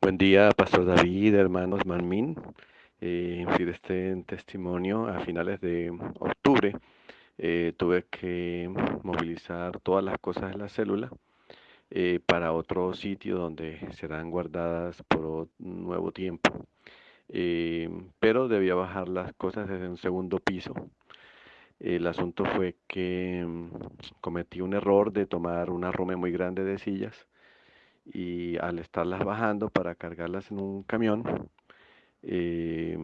Buen día, Pastor David, hermanos Manmin. Eh, este testimonio a finales de octubre eh, tuve que movilizar todas las cosas de la célula eh, para otro sitio donde serán guardadas por un nuevo tiempo. Eh, pero debía bajar las cosas desde un segundo piso. El asunto fue que mm, cometí un error de tomar una rome muy grande de sillas y al estarlas bajando para cargarlas en un camión, eh,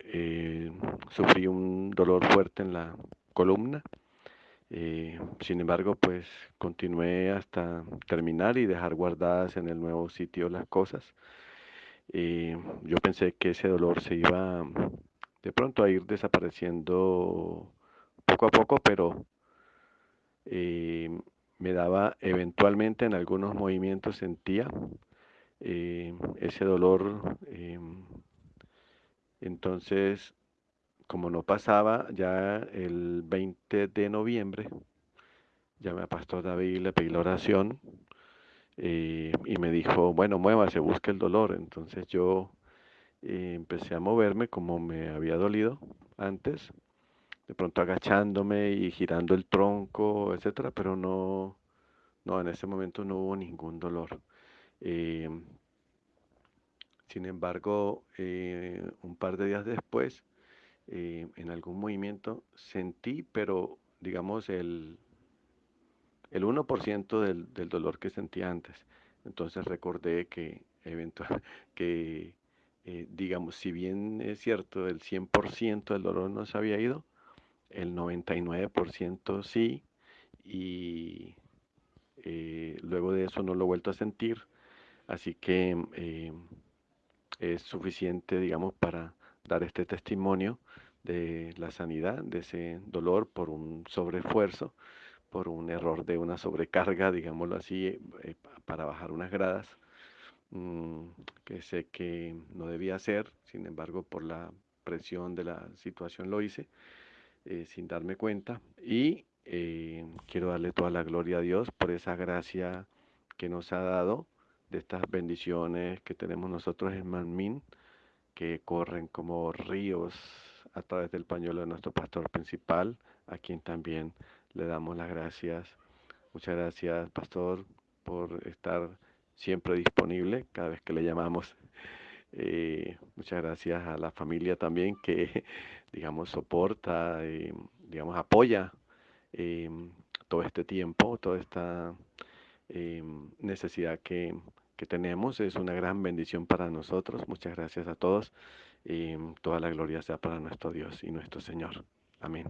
eh, sufrí un dolor fuerte en la columna. Eh, sin embargo, pues continué hasta terminar y dejar guardadas en el nuevo sitio las cosas. yo pensé que ese dolor se iba de pronto a ir desapareciendo poco a poco, pero me daba eventualmente en algunos movimientos sentía eh, ese dolor. Em, entonces, como no pasaba, ya el 20 de noviembre, llamé a Pastor David, le pedí la oración eh, y me dijo, bueno, muévase, busque el dolor. Entonces yo eh, empecé a moverme como me había dolido antes de pronto agachándome y girando el tronco, etcétera, pero no, no, en ese momento no hubo ningún dolor. Eh, sin embargo, eh, un par de días después, eh, en algún movimiento sentí, pero digamos el, el 1% del, del dolor que sentía antes. Entonces recordé que eventual, que digamos, si bien es cierto, el 100% del dolor no se había ido, el 99% sí, y eh, luego de eso no lo he vuelto a sentir, así que eh, es suficiente, digamos, para dar este testimonio de la sanidad, de ese dolor por un sobreesfuerzo, por un error de una sobrecarga, digámoslo así, eh, para bajar unas gradas, mm, que sé que no debía hacer, sin embargo, por la presión de la situación lo hice. Eh, sin darme cuenta. Y eh, quiero darle toda la gloria a Dios por esa gracia que nos ha dado, de estas bendiciones que tenemos nosotros en Manmin, que corren como ríos a través del pañuelo de nuestro pastor principal, a quien también le damos las gracias. Muchas gracias, pastor, por estar siempre disponible cada vez que le llamamos. Eh, muchas gracias a la familia también que, digamos, soporta, y, digamos, apoya eh, todo este tiempo, toda esta eh, necesidad que, que, tenemos. Es una gran bendición para nosotros. Muchas gracias a todos. toda la gloria sea para nuestro Dios y nuestro Señor. Amén.